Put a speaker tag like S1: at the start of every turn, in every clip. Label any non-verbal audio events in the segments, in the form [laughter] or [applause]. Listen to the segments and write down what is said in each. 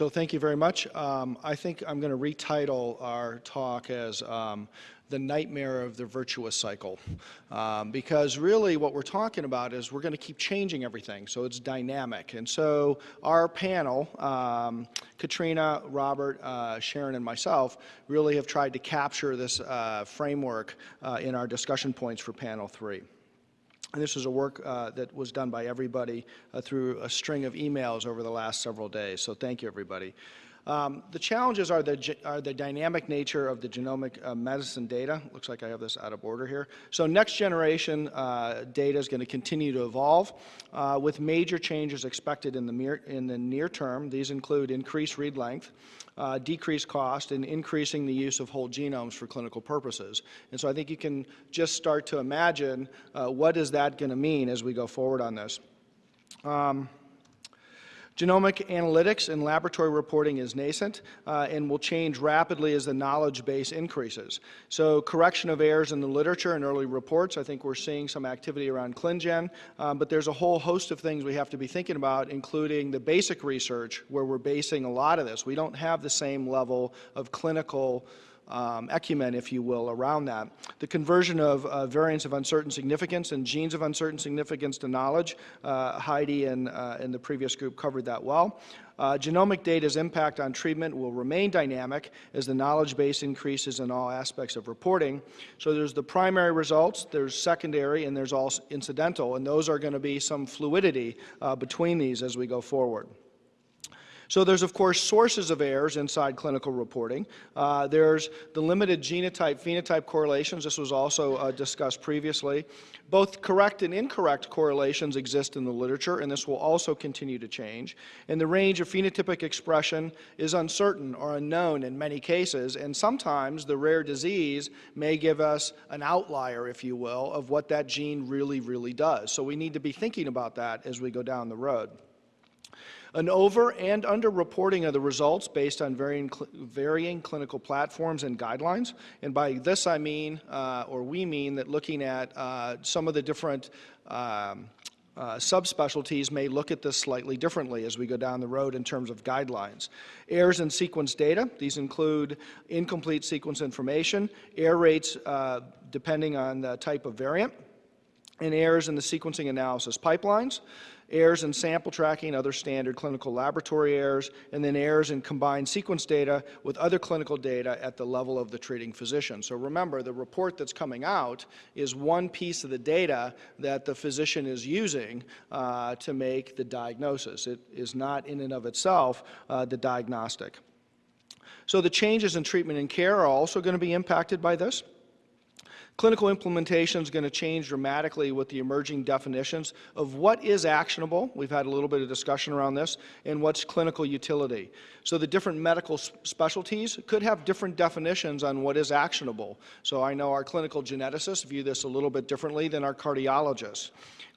S1: So thank you very much. Um, I think I'm going to retitle our talk as um, the nightmare of the virtuous cycle. Um, because really what we're talking about is we're going to keep changing everything, so it's dynamic. And so our panel, um, Katrina, Robert, uh, Sharon, and myself, really have tried to capture this uh, framework uh, in our discussion points for panel three. And this was a work uh, that was done by everybody uh, through a string of emails over the last several days. So thank you, everybody. Um, the challenges are the, are the dynamic nature of the genomic uh, medicine data. Looks like I have this out of order here. So next generation uh, data is going to continue to evolve uh, with major changes expected in the, near, in the near term. These include increased read length, uh, decreased cost, and increasing the use of whole genomes for clinical purposes. And so I think you can just start to imagine uh, what is that going to mean as we go forward on this. Um, Genomic analytics and laboratory reporting is nascent uh, and will change rapidly as the knowledge base increases. So correction of errors in the literature and early reports, I think we're seeing some activity around ClinGen, um, but there's a whole host of things we have to be thinking about, including the basic research where we're basing a lot of this. We don't have the same level of clinical um, ecumen, if you will, around that. The conversion of uh, variants of uncertain significance and genes of uncertain significance to knowledge, uh, Heidi and, uh, and the previous group covered that well. Uh, genomic data's impact on treatment will remain dynamic as the knowledge base increases in all aspects of reporting. So there's the primary results, there's secondary, and there's all incidental, and those are going to be some fluidity uh, between these as we go forward. So there's, of course, sources of errors inside clinical reporting. Uh, there's the limited genotype-phenotype correlations. This was also uh, discussed previously. Both correct and incorrect correlations exist in the literature, and this will also continue to change. And the range of phenotypic expression is uncertain or unknown in many cases, and sometimes the rare disease may give us an outlier, if you will, of what that gene really, really does. So we need to be thinking about that as we go down the road an over and under reporting of the results based on varying, cl varying clinical platforms and guidelines. And by this I mean, uh, or we mean, that looking at uh, some of the different um, uh, subspecialties may look at this slightly differently as we go down the road in terms of guidelines. Errors in sequence data, these include incomplete sequence information, error rates uh, depending on the type of variant, and errors in the sequencing analysis pipelines, errors in sample tracking, other standard clinical laboratory errors, and then errors in combined sequence data with other clinical data at the level of the treating physician. So remember, the report that's coming out is one piece of the data that the physician is using uh, to make the diagnosis. It is not in and of itself uh, the diagnostic. So the changes in treatment and care are also going to be impacted by this. Clinical implementation is going to change dramatically with the emerging definitions of what is actionable. We've had a little bit of discussion around this, and what's clinical utility. So the different medical specialties could have different definitions on what is actionable. So I know our clinical geneticists view this a little bit differently than our cardiologists.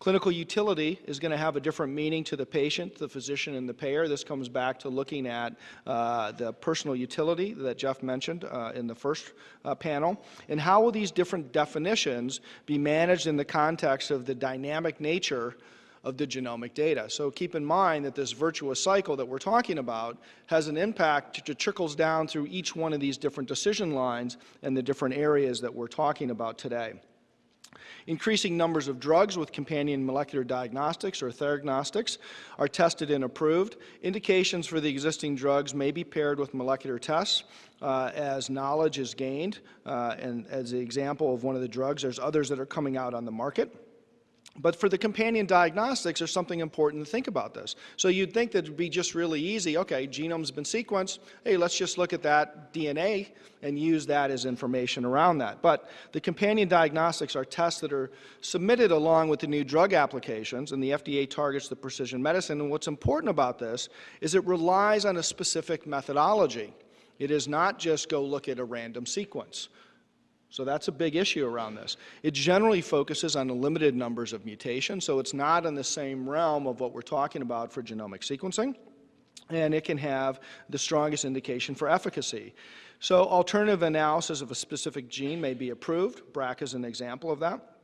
S1: Clinical utility is going to have a different meaning to the patient, the physician, and the payer. This comes back to looking at uh, the personal utility that Jeff mentioned uh, in the first uh, panel. And how will these different definitions be managed in the context of the dynamic nature of the genomic data. So keep in mind that this virtuous cycle that we're talking about has an impact that trickles down through each one of these different decision lines and the different areas that we're talking about today. Increasing numbers of drugs with companion molecular diagnostics or theragnostics are tested and approved. Indications for the existing drugs may be paired with molecular tests uh, as knowledge is gained. Uh, and as an example of one of the drugs, there's others that are coming out on the market. But for the companion diagnostics, there's something important to think about this. So you'd think that it'd be just really easy, okay, genome's been sequenced, hey, let's just look at that DNA and use that as information around that. But the companion diagnostics are tests that are submitted along with the new drug applications, and the FDA targets the precision medicine. And what's important about this is it relies on a specific methodology. It is not just go look at a random sequence. So that's a big issue around this. It generally focuses on the limited numbers of mutations, so it's not in the same realm of what we're talking about for genomic sequencing, and it can have the strongest indication for efficacy. So alternative analysis of a specific gene may be approved. BRCA is an example of that.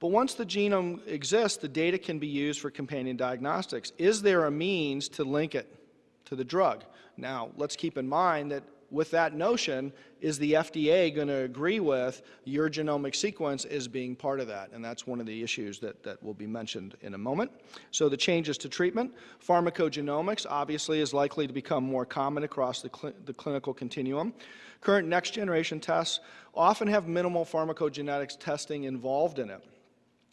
S1: But once the genome exists, the data can be used for companion diagnostics. Is there a means to link it to the drug. Now, let's keep in mind that with that notion, is the FDA going to agree with your genomic sequence as being part of that? And that's one of the issues that, that will be mentioned in a moment. So the changes to treatment, pharmacogenomics obviously is likely to become more common across the, cl the clinical continuum. Current next generation tests often have minimal pharmacogenetics testing involved in it.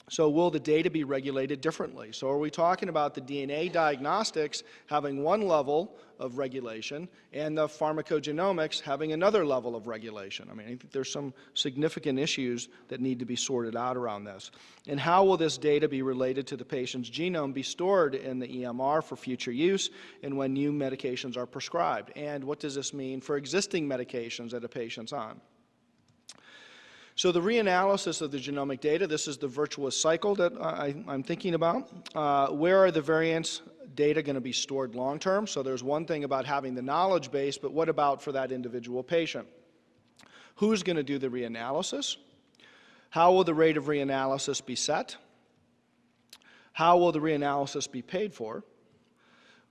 S1: So will the data be regulated differently? So are we talking about the DNA diagnostics having one level of regulation and the pharmacogenomics having another level of regulation? I mean, I think there's some significant issues that need to be sorted out around this. And how will this data be related to the patient's genome be stored in the EMR for future use and when new medications are prescribed? And what does this mean for existing medications that a patient's on? So the reanalysis of the genomic data, this is the virtuous cycle that I, am thinking about. Uh, where are the variants data going to be stored long term? So there's one thing about having the knowledge base, but what about for that individual patient? Who's going to do the reanalysis? How will the rate of reanalysis be set? How will the reanalysis be paid for?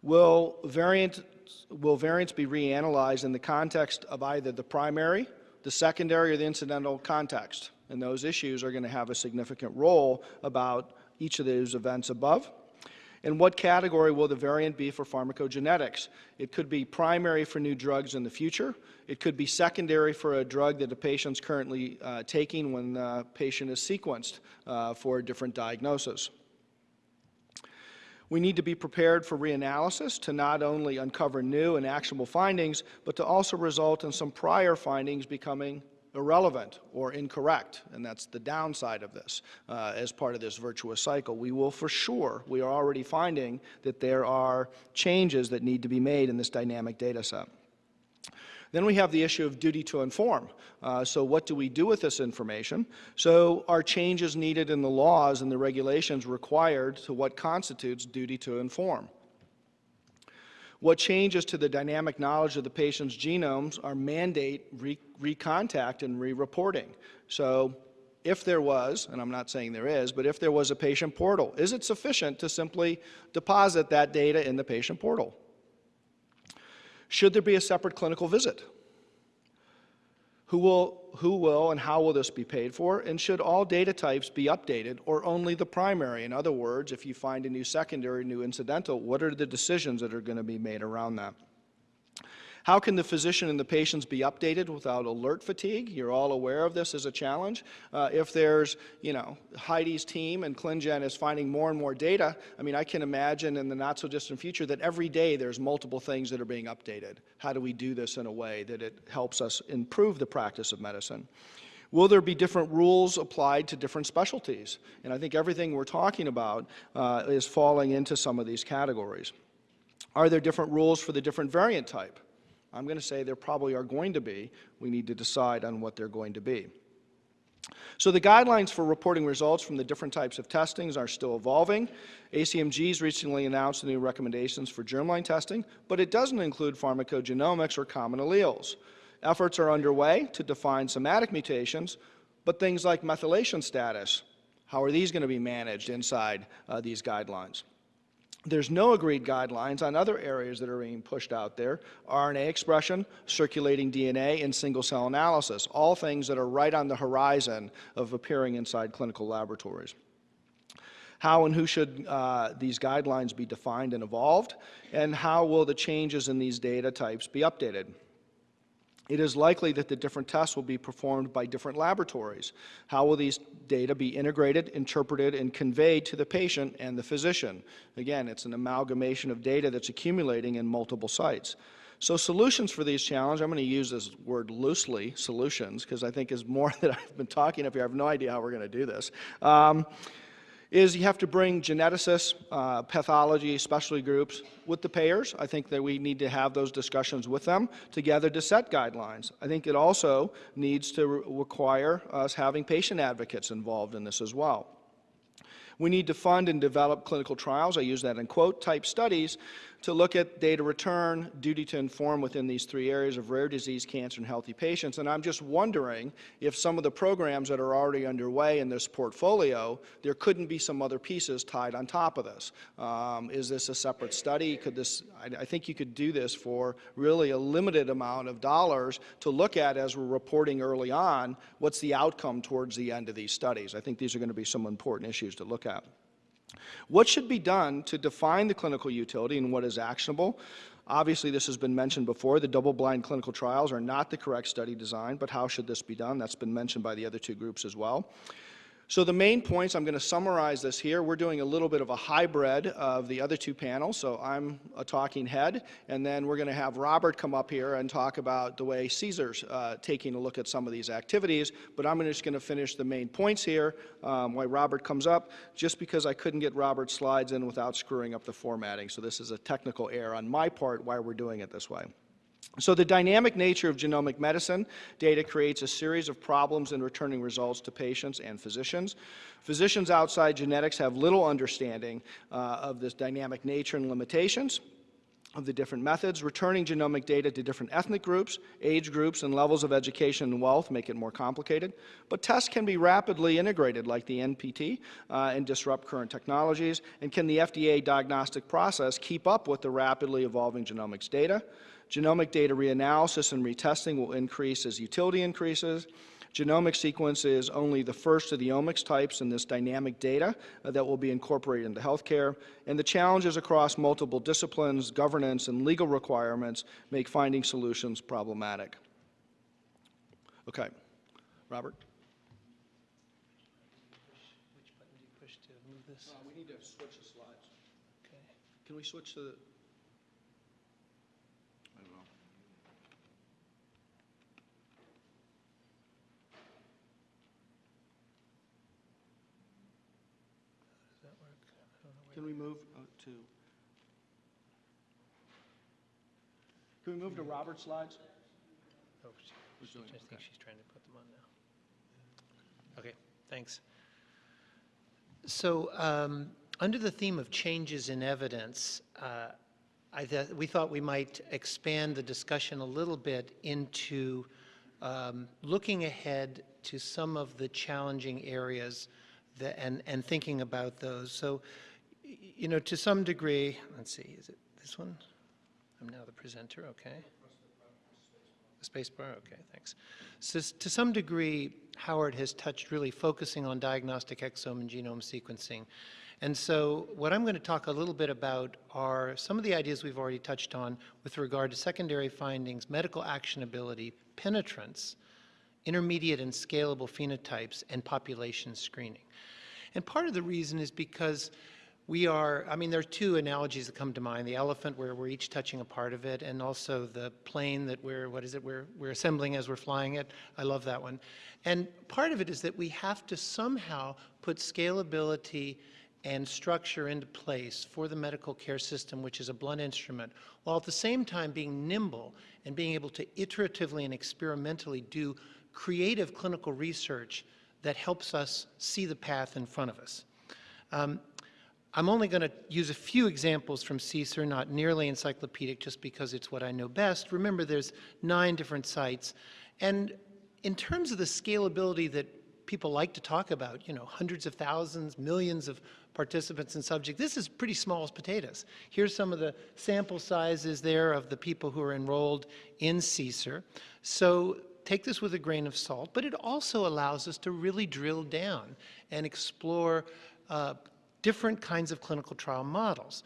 S1: Will, variant, will variants be reanalyzed in the context of either the primary the secondary or the incidental context. And those issues are going to have a significant role about each of those events above. And what category will the variant be for pharmacogenetics? It could be primary for new drugs in the future. It could be secondary for a drug that a patient's currently uh, taking when the patient is sequenced uh, for a different diagnosis. We need to be prepared for reanalysis to not only uncover new and actionable findings, but to also result in some prior findings becoming irrelevant or incorrect, and that's the downside of this uh, as part of this virtuous cycle. We will for sure, we are already finding that there are changes that need to be made in this dynamic data set. Then we have the issue of duty to inform. Uh, so what do we do with this information? So are changes needed in the laws and the regulations required to what constitutes duty to inform? What changes to the dynamic knowledge of the patient's genomes are mandate re recontact and re-reporting. So if there was, and I'm not saying there is, but if there was a patient portal, is it sufficient to simply deposit that data in the patient portal? Should there be a separate clinical visit? Who will, who will and how will this be paid for? And should all data types be updated or only the primary? In other words, if you find a new secondary, new incidental, what are the decisions that are going to be made around that? How can the physician and the patients be updated without alert fatigue? You're all aware of this as a challenge. Uh, if there's, you know, Heidi's team and ClinGen is finding more and more data, I mean, I can imagine in the not so distant future that every day there's multiple things that are being updated. How do we do this in a way that it helps us improve the practice of medicine? Will there be different rules applied to different specialties? And I think everything we're talking about uh, is falling into some of these categories. Are there different rules for the different variant type? I'm going to say there probably are going to be. We need to decide on what they're going to be. So the guidelines for reporting results from the different types of testings are still evolving. ACMG's recently announced the new recommendations for germline testing, but it doesn't include pharmacogenomics or common alleles. Efforts are underway to define somatic mutations, but things like methylation status, how are these going to be managed inside uh, these guidelines? There's no agreed guidelines on other areas that are being pushed out there, RNA expression, circulating DNA, and single-cell analysis, all things that are right on the horizon of appearing inside clinical laboratories. How and who should uh, these guidelines be defined and evolved, and how will the changes in these data types be updated? It is likely that the different tests will be performed by different laboratories. How will these data be integrated, interpreted, and conveyed to the patient and the physician? Again, it's an amalgamation of data that's accumulating in multiple sites. So solutions for these challenges, I'm going to use this word loosely, solutions, because I think is more [laughs] that I've been talking up here. I have no idea how we're going to do this. Um, is you have to bring geneticists, uh, pathology, specialty groups with the payers. I think that we need to have those discussions with them together to set guidelines. I think it also needs to re require us having patient advocates involved in this as well. We need to fund and develop clinical trials, I use that in quote, type studies to look at data return, duty to inform within these three areas of rare disease, cancer, and healthy patients. And I'm just wondering if some of the programs that are already underway in this portfolio, there couldn't be some other pieces tied on top of this. Um, is this a separate study? Could this, I, I think you could do this for really a limited amount of dollars to look at as we're reporting early on, what's the outcome towards the end of these studies. I think these are going to be some important issues to look at. What should be done to define the clinical utility and what is actionable? Obviously, this has been mentioned before. The double-blind clinical trials are not the correct study design, but how should this be done? That's been mentioned by the other two groups as well. So the main points, I'm going to summarize this here. We're doing a little bit of a hybrid of the other two panels. So I'm a talking head, and then we're going to have Robert come up here and talk about the way CSER's uh, taking a look at some of these activities. But I'm just going to finish the main points here um, while Robert comes up, just because I couldn't get Robert's slides in without screwing up the formatting. So this is a technical error on my part why we're doing it this way. So the dynamic nature of genomic medicine data creates a series of problems in returning results to patients and physicians. Physicians outside genetics have little understanding uh, of this dynamic nature and limitations of the different methods. Returning genomic data to different ethnic groups, age groups, and levels of education and wealth make it more complicated. But tests can be rapidly integrated like the NPT uh, and disrupt current technologies. And can the FDA diagnostic process keep up with the rapidly evolving genomics data? Genomic data reanalysis and retesting will increase as utility increases. Genomic sequence is only the first of the omics types in this dynamic data uh, that will be incorporated into healthcare. And the challenges across multiple disciplines, governance, and legal requirements make finding solutions problematic. Okay. Robert?
S2: Which button do you push to move this?
S1: Uh, we need to switch the slides.
S2: Okay.
S1: Can we switch to the... I don't know.
S2: Does that work? I don't know where.
S1: Can we move uh, to... Can we move to Robert's slides?
S2: Oh, she-
S1: Who's
S2: she-
S1: doing it?
S2: I think
S1: Okay.
S2: she's trying to put them on now. Okay, thanks. So, um, under the theme of changes in evidence, uh, I th- we thought we might expand the discussion a little bit into um, looking ahead to some of the challenging areas that, and, and thinking about those. So, you know, to some degree, let's see, is it this one? I'm now the presenter, okay. The space bar, okay, thanks. So to some degree, Howard has touched really focusing on diagnostic exome and genome sequencing. And so what I'm going to talk a little bit about are some of the ideas we've already touched on with regard to secondary findings, medical actionability, penetrance, intermediate and scalable phenotypes, and population screening. And part of the reason is because we are, I mean, there are two analogies that come to mind. The elephant, where we're each touching a part of it, and also the plane that we're, what is it, we're, we're assembling as we're flying it. I love that one. And part of it is that we have to somehow put scalability and structure into place for the medical care system, which is a blunt instrument, while at the same time being nimble and being able to iteratively and experimentally do creative clinical research that helps us see the path in front of us. Um, I'm only going to use a few examples from CSER, not nearly encyclopedic, just because it's what I know best. Remember, there's nine different sites. And in terms of the scalability that people like to talk about, you know, hundreds of thousands, millions of participants and subjects, this is pretty small as potatoes. Here's some of the sample sizes there of the people who are enrolled in CSER. So take this with a grain of salt, but it also allows us to really drill down and explore uh, different kinds of clinical trial models.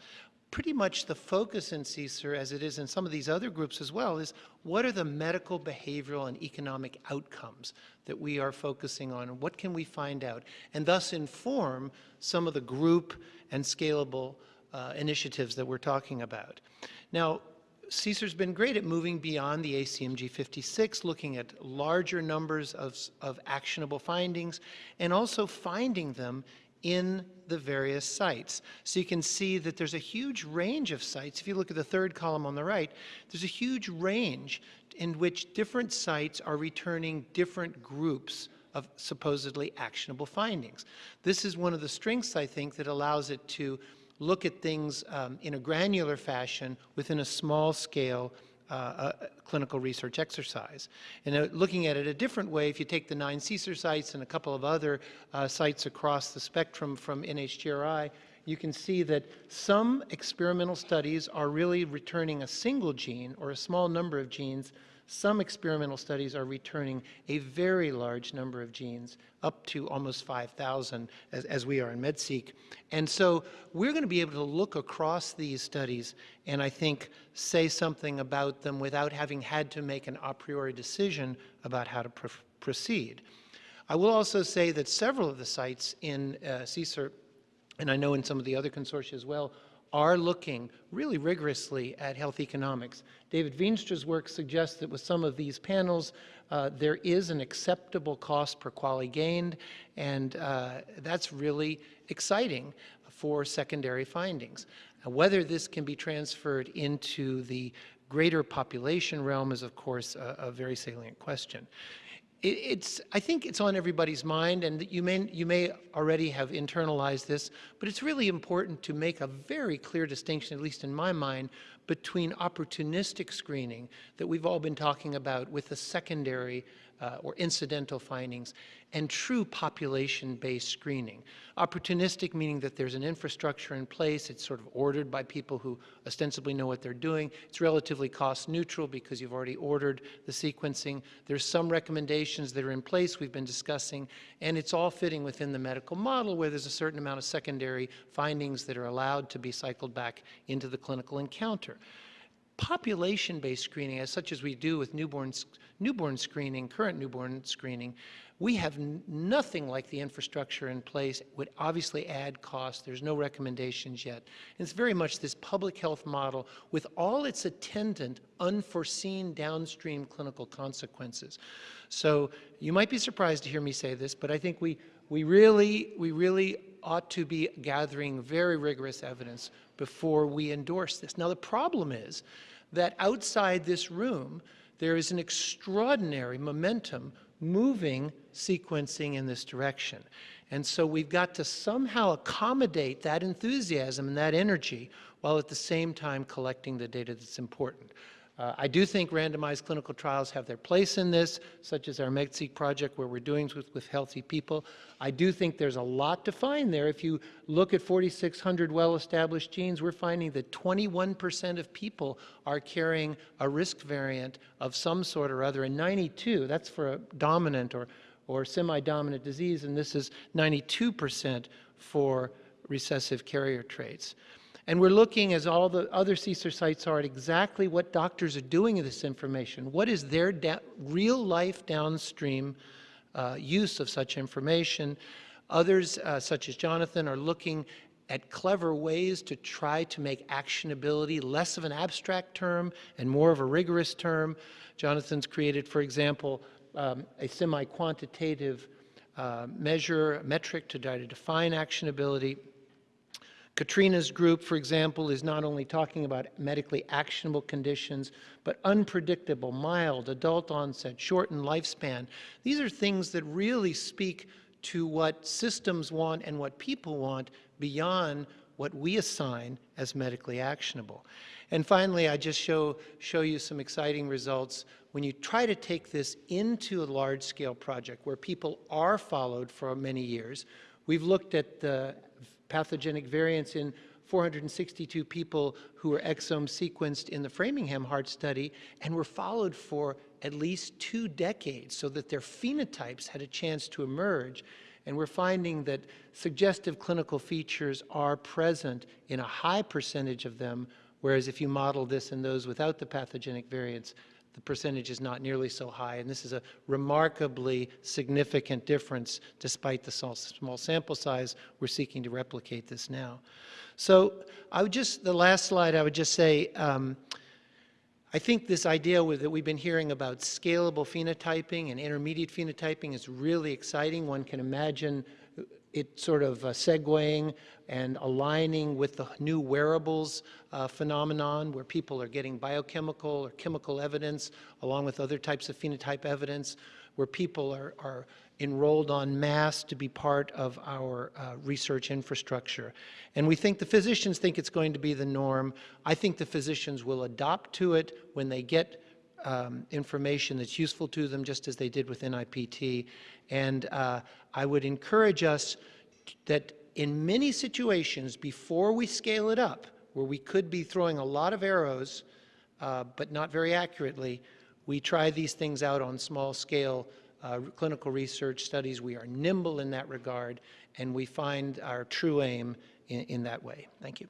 S2: Pretty much the focus in CSER, as it is in some of these other groups as well, is what are the medical, behavioral, and economic outcomes that we are focusing on, and what can we find out, and thus inform some of the group and scalable uh, initiatives that we're talking about. Now, CSER's been great at moving beyond the ACMG 56, looking at larger numbers of, of actionable findings, and also finding them in the various sites. So you can see that there's a huge range of sites. If you look at the third column on the right, there's a huge range in which different sites are returning different groups of supposedly actionable findings. This is one of the strengths, I think, that allows it to look at things um, in a granular fashion within a small scale uh, clinical research exercise. And uh, looking at it a different way, if you take the nine CSER sites and a couple of other uh, sites across the spectrum from NHGRI, you can see that some experimental studies are really returning a single gene or a small number of genes. Some experimental studies are returning a very large number of genes, up to almost 5,000, as, as we are in MedSeq. And so we're going to be able to look across these studies and I think say something about them without having had to make an a priori decision about how to pr proceed. I will also say that several of the sites in uh, CSER and I know in some of the other consortia as well, are looking really rigorously at health economics. David Veenstra's work suggests that with some of these panels, uh, there is an acceptable cost per QALY gained, and uh, that's really exciting for secondary findings. Uh, whether this can be transferred into the greater population realm is, of course, a, a very salient question it's, I think it's on everybody's mind, and you may, you may already have internalized this, but it's really important to make a very clear distinction, at least in my mind, between opportunistic screening that we've all been talking about with the secondary uh, or incidental findings, and true population-based screening. Opportunistic meaning that there's an infrastructure in place, it's sort of ordered by people who ostensibly know what they're doing, it's relatively cost neutral because you've already ordered the sequencing, there's some recommendations that are in place we've been discussing, and it's all fitting within the medical model where there's a certain amount of secondary findings that are allowed to be cycled back into the clinical encounter population-based screening, as such as we do with newborn, newborn screening, current newborn screening, we have nothing like the infrastructure in place. It would obviously add cost. There's no recommendations yet. And it's very much this public health model with all its attendant unforeseen downstream clinical consequences. So you might be surprised to hear me say this, but I think we, we, really, we really ought to be gathering very rigorous evidence before we endorse this. Now, the problem is that outside this room, there is an extraordinary momentum moving sequencing in this direction. And so we've got to somehow accommodate that enthusiasm and that energy while at the same time collecting the data that's important. Uh, I do think randomized clinical trials have their place in this, such as our MedSeq project where we're doing with, with healthy people. I do think there's a lot to find there. If you look at 4,600 well-established genes, we're finding that 21% of people are carrying a risk variant of some sort or other, and 92, that's for a dominant or, or semi-dominant disease, and this is 92% for recessive carrier traits. And we're looking, as all the other CSER sites are, at exactly what doctors are doing with this information. What is their real-life downstream uh, use of such information? Others, uh, such as Jonathan, are looking at clever ways to try to make actionability less of an abstract term and more of a rigorous term. Jonathan's created, for example, um, a semi-quantitative uh, measure, metric to try to define actionability. Katrina's group, for example, is not only talking about medically actionable conditions, but unpredictable, mild, adult onset, shortened lifespan. These are things that really speak to what systems want and what people want beyond what we assign as medically actionable. And finally, I just show, show you some exciting results. When you try to take this into a large-scale project where people are followed for many years, we've looked at the pathogenic variants in 462 people who were exome sequenced in the Framingham Heart Study and were followed for at least two decades so that their phenotypes had a chance to emerge. And we're finding that suggestive clinical features are present in a high percentage of them, whereas if you model this in those without the pathogenic variants, the percentage is not nearly so high. And this is a remarkably significant difference despite the small sample size. We're seeking to replicate this now. So I would just, the last slide, I would just say, um, I think this idea that we've been hearing about scalable phenotyping and intermediate phenotyping is really exciting. One can imagine it sort of uh, segueing and aligning with the new wearables uh, phenomenon where people are getting biochemical or chemical evidence along with other types of phenotype evidence where people are, are enrolled en masse to be part of our uh, research infrastructure. And we think the physicians think it's going to be the norm. I think the physicians will adopt to it when they get um, information that's useful to them, just as they did with NIPT. And uh, I would encourage us that in many situations, before we scale it up, where we could be throwing a lot of arrows, uh, but not very accurately, we try these things out on small scale uh, clinical research studies. We are nimble in that regard, and we find our true aim in, in that way. Thank you.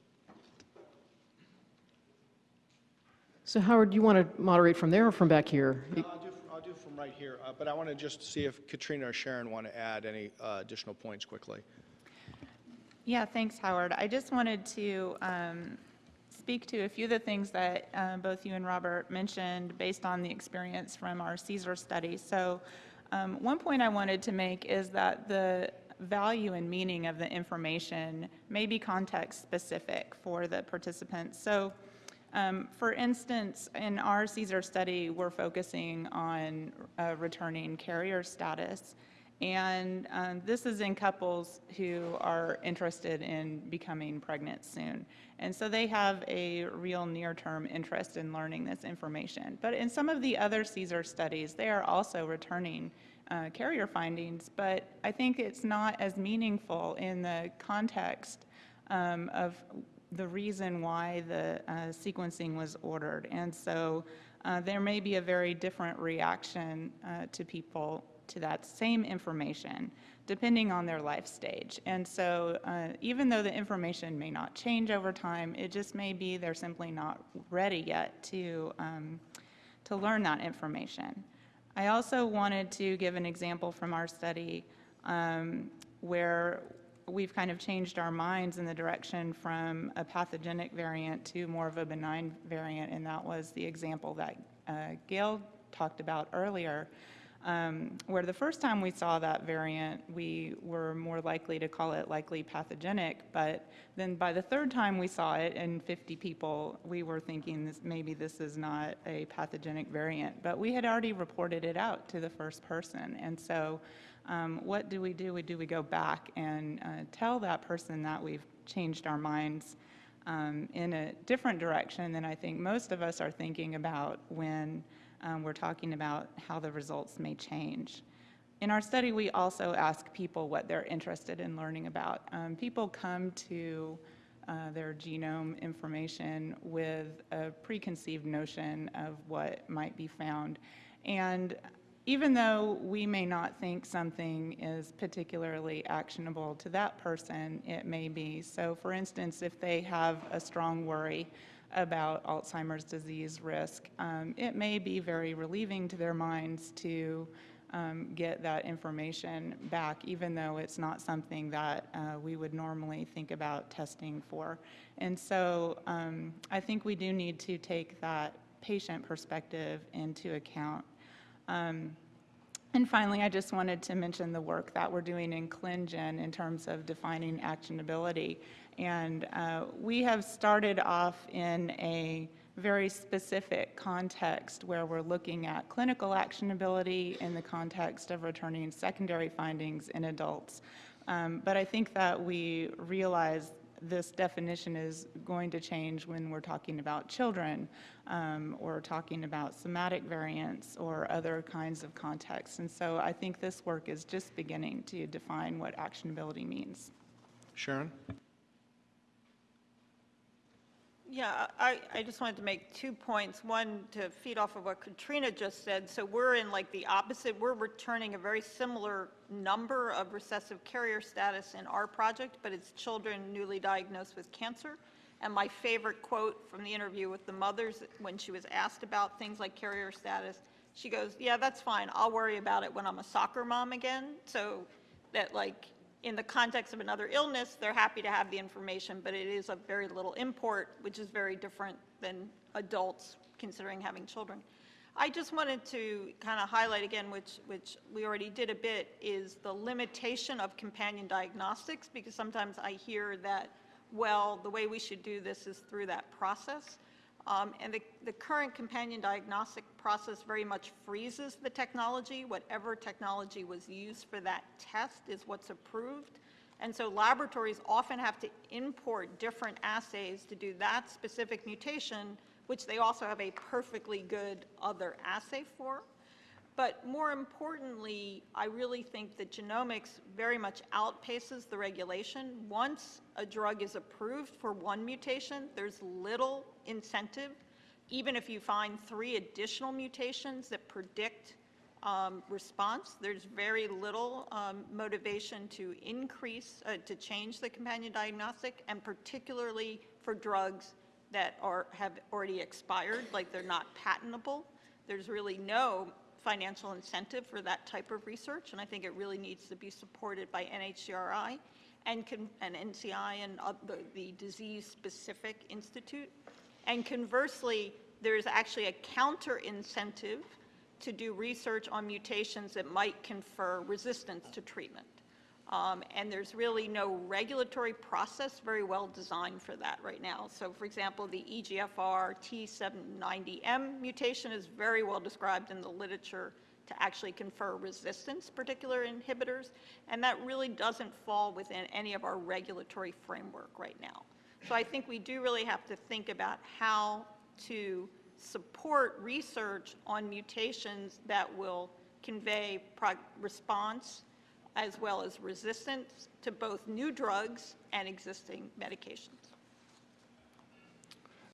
S3: So Howard, do you want to moderate from there or from back here?
S1: I'll do, I'll do from right here, uh, but I want to just see if Katrina or Sharon want to add any uh, additional points quickly.
S4: Yeah, thanks, Howard. I just wanted to um, speak to a few of the things that uh, both you and Robert mentioned based on the experience from our CSER study. So um, one point I wanted to make is that the value and meaning of the information may be context-specific for the participants. So um, For instance, in our CSER study, we're focusing on uh, returning carrier status. And um, this is in couples who are interested in becoming pregnant soon. And so they have a real near-term interest in learning this information. But in some of the other CSER studies, they are also returning uh, carrier findings, but I think it's not as meaningful in the context um, of the reason why the uh, sequencing was ordered. And so uh, there may be a very different reaction uh, to people to that same information, depending on their life stage. And so uh, even though the information may not change over time, it just may be they're simply not ready yet to, um, to learn that information. I also wanted to give an example from our study um, where we've kind of changed our minds in the direction from a pathogenic variant to more of a benign variant, and that was the example that uh, Gail talked about earlier, um, where the first time we saw that variant, we were more likely to call it likely pathogenic, but then by the third time we saw it in 50 people, we were thinking this, maybe this is not a pathogenic variant, but we had already reported it out to the first person, and so um, what do we do? Do we go back and uh, tell that person that we've changed our minds um, in a different direction than I think most of us are thinking about when um, we're talking about how the results may change. In our study, we also ask people what they're interested in learning about. Um, people come to uh, their genome information with a preconceived notion of what might be found. And even though we may not think something is particularly actionable to that person, it may be. So for instance, if they have a strong worry about Alzheimer's disease risk, um, it may be very relieving to their minds to um, get that information back, even though it's not something that uh, we would normally think about testing for. And so um, I think we do need to take that patient perspective into account. Um, and finally, I just wanted to mention the work that we're doing in ClinGen in terms of defining actionability. And uh, we have started off in a very specific context where we're looking at clinical actionability in the context of returning secondary findings in adults. Um, but I think that we realize this definition is going to change when we're talking about children um, or talking about somatic variants or other kinds of contexts. And so I think this work is just beginning to define what actionability means.
S1: Sharon?
S5: Yeah, I, I just wanted to make two points. One, to feed off of what Katrina just said. So we're in like the opposite. We're returning a very similar number of recessive carrier status in our project, but it's children newly diagnosed with cancer. And my favorite quote from the interview with the mothers, when she was asked about things like carrier status, she goes, yeah, that's fine. I'll worry about it when I'm a soccer mom again. So that like, in the context of another illness, they're happy to have the information, but it is of very little import, which is very different than adults considering having children. I just wanted to kind of highlight again, which, which we already did a bit, is the limitation of companion diagnostics, because sometimes I hear that, well, the way we should do this is through that process. Um, And the, the current companion diagnostic process very much freezes the technology. Whatever technology was used for that test is what's approved. And so laboratories often have to import different assays to do that specific mutation, which they also have a perfectly good other assay for. But more importantly, I really think that genomics very much outpaces the regulation. Once a drug is approved for one mutation, there's little incentive, even if you find three additional mutations that predict um, response, there's very little um, motivation to increase, uh, to change the companion diagnostic, and particularly for drugs that are, have already expired, like they're not patentable. There's really no financial incentive for that type of research, and I think it really needs to be supported by NHGRI and, and NCI and oth- the, the disease-specific institute. And conversely, there's actually a counter incentive to do research on mutations that might confer resistance to treatment. Um, And there's really no regulatory process very well designed for that right now. So for example, the EGFR T790M mutation is very well described in the literature to actually confer resistance, particular inhibitors, and that really doesn't fall within any of our regulatory framework right now. So I think we do really have to think about how to support research on mutations that will convey response as well as resistance to both new drugs and existing medications.